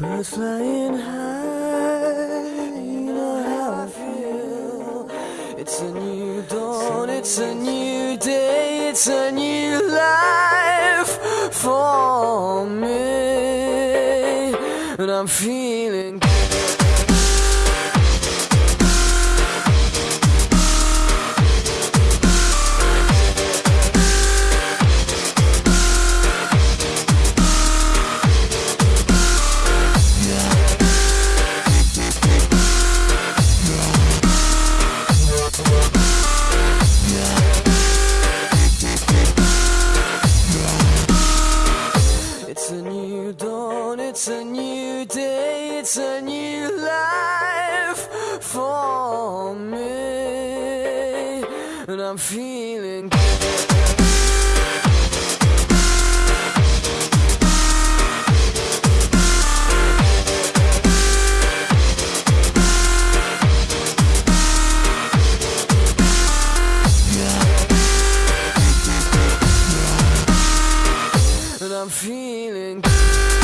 Birds flying high, you know how I feel. It's a new dawn, it's a new day, it's a new life for me. And I'm feeling It's dawn, it's a new day, it's a new life for me. And I'm feeling and feeling.